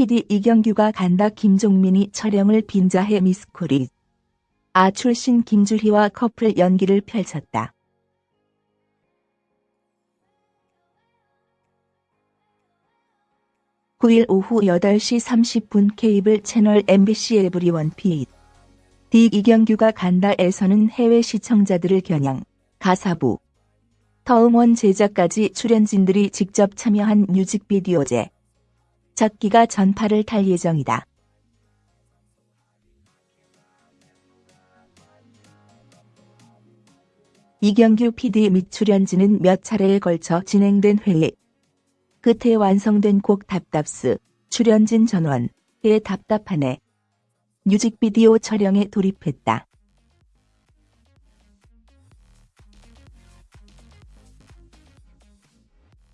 PD 이경규가 간다 김종민이 촬영을 빈자해 미스코리. 아 출신 김주희와 커플 연기를 펼쳤다. 9일 오후 8시 30분 케이블 채널 MBC 에브리원 피 D 이경규가 간다에서는 해외 시청자들을 겨냥 가사부 터음원 제작까지 출연진들이 직접 참여한 뮤직비디오제 젖기가 전파를 탈 예정이다. 이경규 PD 및 출연진은 몇 차례에 걸쳐 진행된 회의 끝에 완성된 곡 답답스, 출연진 전원 의 답답하네. 뮤직비디오 촬영에 돌입했다.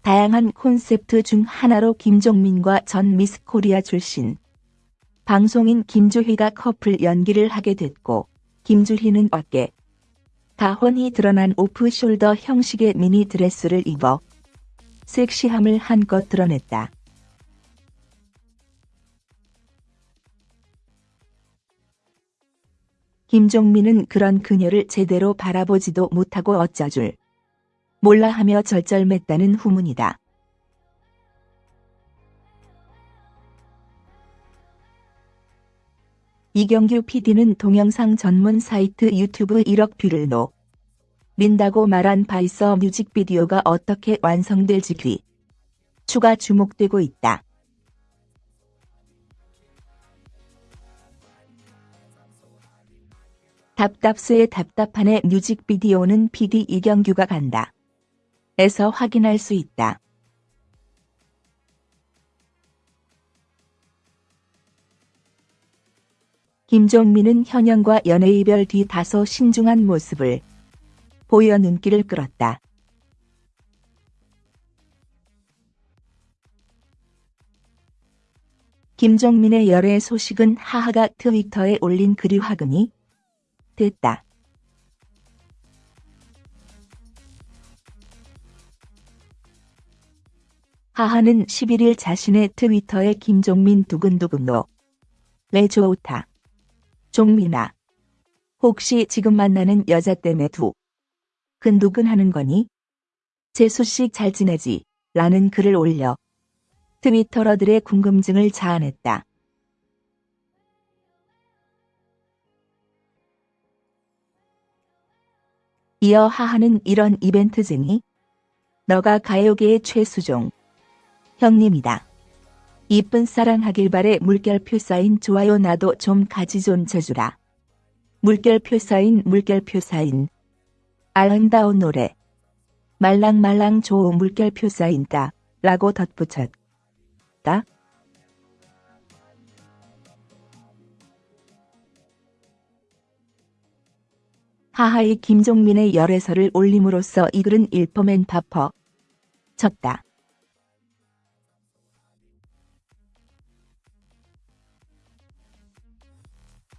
다양한 콘셉트 중 하나로 김종민과 전 미스 코리아 출신 방송인 김주희가 커플 연기를 하게 됐고 김주희는 어깨 가혼이 드러난 오프숄더 형식의 미니 드레스를 입어 섹시함을 한껏 드러냈다. 김종민은 그런 그녀를 제대로 바라보지도 못하고 어쩔 줄 몰라 하며 절절맸다는 후문이다. 이경규 PD는 동영상 전문 사이트 유튜브 1억 뷰를 노린다고 말한 바 있어 뮤직비디오가 어떻게 완성될지 귀추가 주목되고 있다. 답답스의 답답한의 뮤직비디오는 PD 이경규가 간다. 에서 확인할 수 있다. 김종민은 현영과 연애 이별 뒤 다소 신중한 모습을 보여 눈길을 끌었다. 김종민의 열애 소식은 하하가 트위터에 올린 글이 화근이 됐다. 하하는 11일 자신의 트위터에 김종민 두근두근노 레조오타 종민아 혹시 지금 만나는 여자 때문에 두 근두근 하는 거니? 재수씨 잘 지내지? 라는 글을 올려 트위터러들의 궁금증을 자아냈다. 이어 하하는 이런 이벤트쟁이 너가 가요계의 최수종 형님이다. 이쁜 사랑하길 바래 물결표 사인 좋아요 나도 좀 가지 좀 쳐주라. 물결표 사인 물결표 사인 아름다운 노래. 말랑말랑 좋은 물결표 쌓인다. 라고 덧붙였다. 하하의 김종민의 열애설을 올림으로써 이 글은 일퍼맨 파퍼 쳤다.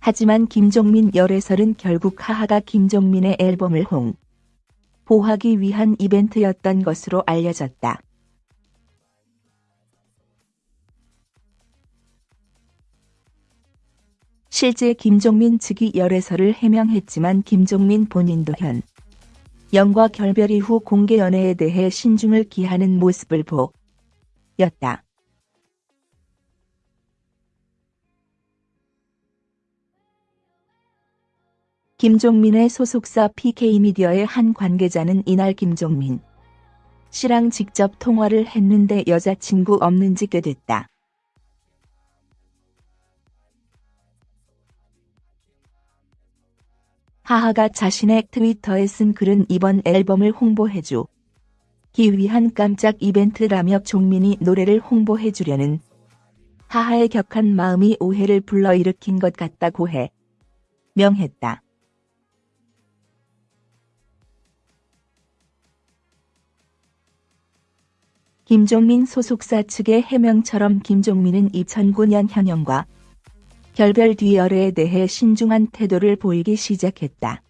하지만 김종민 열애설은 결국 하하가 김종민의 앨범을 홍 보하기 위한 이벤트였던 것으로 알려졌다. 실제 김종민 측이 열애설을 해명했지만 김종민 본인도 현 영과 결별 이후 공개 연애에 대해 신중을 기하는 모습을 보였다. 김종민의 소속사 PK미디어의 한 관계자는 이날 김종민 씨랑 직접 통화를 했는데 여자친구 없는지 꾀됐다. 하하가 자신의 트위터에 쓴 글은 이번 앨범을 홍보해주 기 위한 깜짝 이벤트라며 종민이 노래를 홍보해주려는 하하의 격한 마음이 오해를 불러일으킨 것 같다고 해 명했다. 김종민 소속사 측의 해명처럼 김종민은 2009년 현영과 결별 뒤 열애에 대해 신중한 태도를 보이기 시작했다.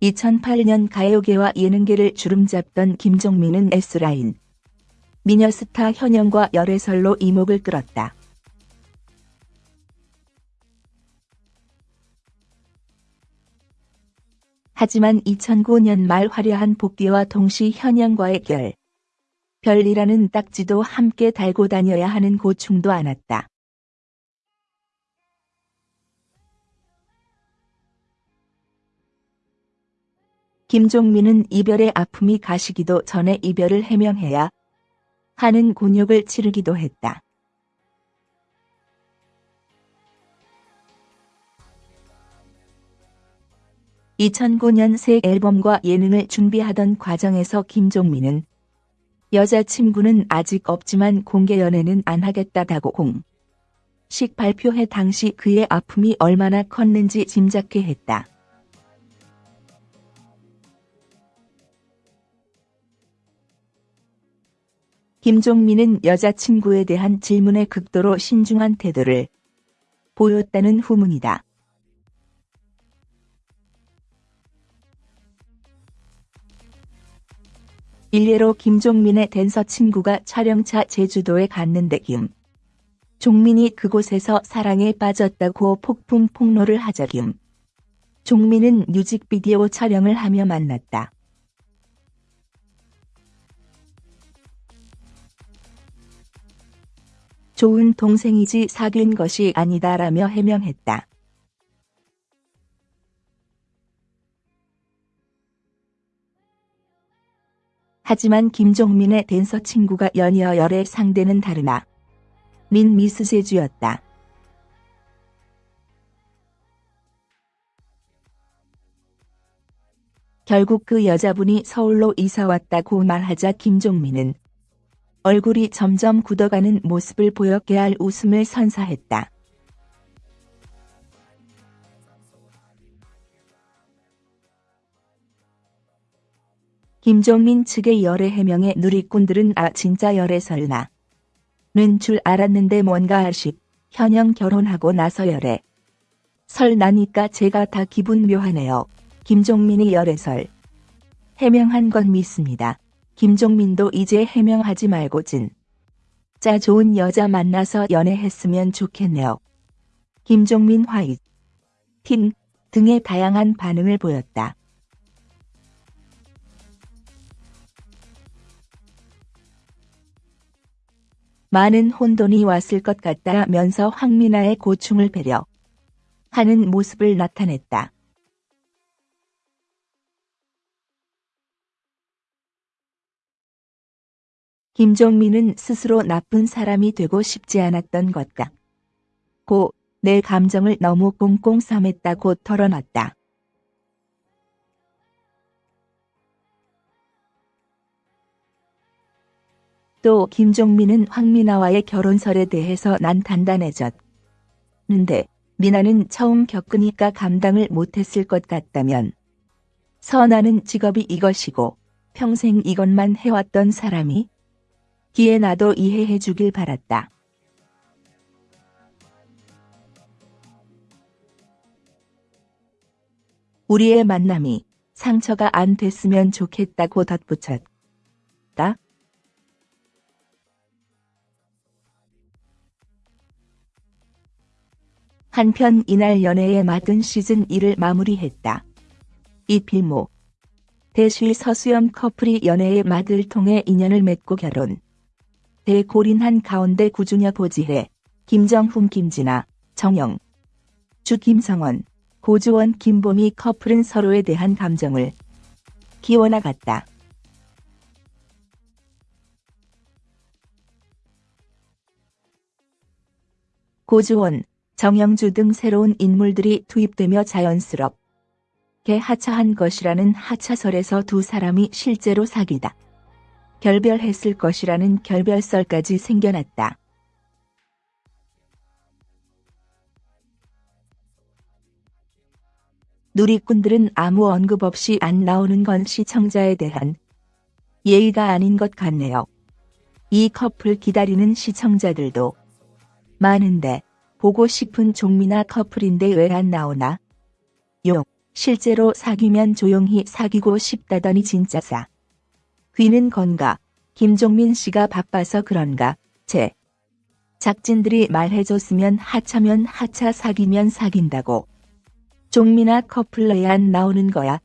2008년 가요계와 예능계를 주름잡던 김종민은 S라인 미녀스타 현영과 열애설로 이목을 끌었다. 하지만 2009년 말 화려한 복귀와 동시 현영과의 결. 별이라는 딱지도 함께 달고 다녀야 하는 고충도 안았다. 김종민은 이별의 아픔이 가시기도 전에 이별을 해명해야 하는 곤욕을 치르기도 했다. (2009년) 새 앨범과 예능을 준비하던 과정에서 김종민은 여자친구는 아직 없지만 공개 연애는 안 하겠다다고 공식 발표해 당시 그의 아픔이 얼마나 컸는지 짐작케 했다. 김종민은 여자친구에 대한 질문에 극도로 신중한 태도를 보였다는 후문이다. 일례로 김종민의 댄서 친구가 촬영차 제주도에 갔는데 김 종민이 그곳에서 사랑에 빠졌다고 폭풍 폭로를 하자 김 종민은 뮤직비디오 촬영을 하며 만났다. 좋은 동생이지 사귄 것이 아니다라며 해명했다. 하지만 김종민의 댄서 친구가 연이어 열의 상대는 다르나 민 미스 제주였다. 결국 그 여자분이 서울로 이사왔다고 말하자 김종민은 얼굴이 점점 굳어가는 모습을 보여 깨알 웃음을 선사했다. 김종민 측의 열애 해명에 누리꾼들은 아 진짜 열애 설나 는줄 알았는데 뭔가 아쉽 현영 결혼하고 나서 열애 설 나니까 제가 다 기분 묘하네요. 김종민이 열애설 해명한 건 믿습니다. 김종민도 이제 해명하지 말고 진. 짜 좋은 여자 만나서 연애했으면 좋겠네요. 김종민 화이트. 틴 등의 다양한 반응을 보였다. 많은 혼돈이 왔을 것 같다면서 황미나의 고충을 배려 하는 모습을 나타냈다. 김종민은 스스로 나쁜 사람이 되고 싶지 않았던 것 같고 내 감정을 너무 꽁꽁 싸맸다고 털어놨다. 또 김종민은 황미나와의 결혼설에 대해서 난 단단해졌는데 미나는 처음 겪으니까 감당을 못했을 것 같다면 선아는 직업이 이것이고 평생 이것만 해왔던 사람이 기에 나도 이해해 주길 바랐다. 우리의 만남이 상처가 안 됐으면 좋겠다고 덧붙였다. 한편 이날 연애의 막은 시즌 1을 마무리했다. 이 필모 대실 서수연 커플이 연애의 막을 통해 인연을 맺고 결혼. 대고린한 가운데 구중여 보지혜, 김정훈 김진아, 정영, 주 김성원, 고주원 김보미 커플은 서로에 대한 감정을 키워나갔다. 고주원, 정영주 등 새로운 인물들이 투입되며 자연스럽게 하차한 것이라는 하차설에서 두 사람이 실제로 사귀다. 결별했을 것이라는 결별설까지 생겨났다. 누리꾼들은 아무 언급 없이 안 나오는 건 시청자에 대한 예의가 아닌 것 같네요. 이 커플 기다리는 시청자들도 많은데 보고 싶은 종미나 커플인데 왜 안 나오나? 욕. 실제로 사귀면 조용히 사귀고 싶다더니 진짜사. 귀는 건가? 김종민 씨가 바빠서 그런가? 제 작진들이 말해줬으면 하차면 하차 사귀면 사귄다고. 종민아 커플러에 안 나오는 거야.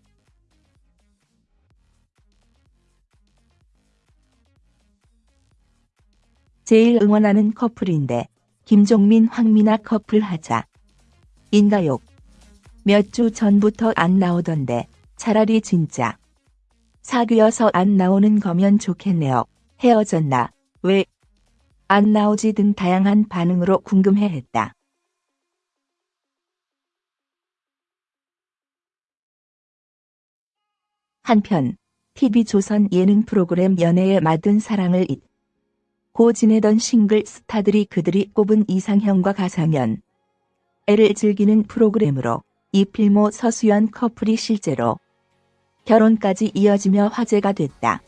제일 응원하는 커플인데 김종민 황미나 커플 하자. 인가욕. 몇 주 전부터 안 나오던데 차라리 진짜 사귀어서 안 나오는 거면 좋겠네요. 헤어졌나? 왜? 안 나오지 등 다양한 반응으로 궁금해했다. 한편 TV조선 예능 프로그램 연애의 맞은 사랑을 잊 고 지내던 싱글 스타들이 그들이 꼽은 이상형과 가상현 애를 즐기는 프로그램으로 이필모 서수연 커플이 실제로 결혼까지 이어지며 화제가 됐다.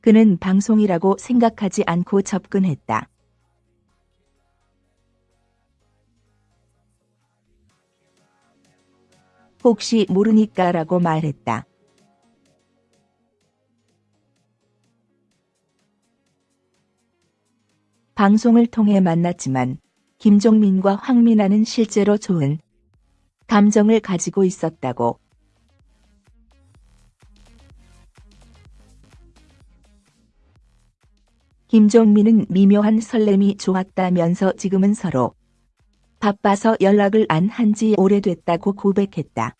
그는 방송이라고 생각하지 않고 접근했다. 혹시 모르니까 라고 말했다. 방송을 통해 만났지만 김종민과 황민아는 실제로 좋은 감정을 가지고 있었다고. 김종민은 미묘한 설렘이 좋았다면서 지금은 서로 바빠서 연락을 안 한 지 오래됐다고 고백했다.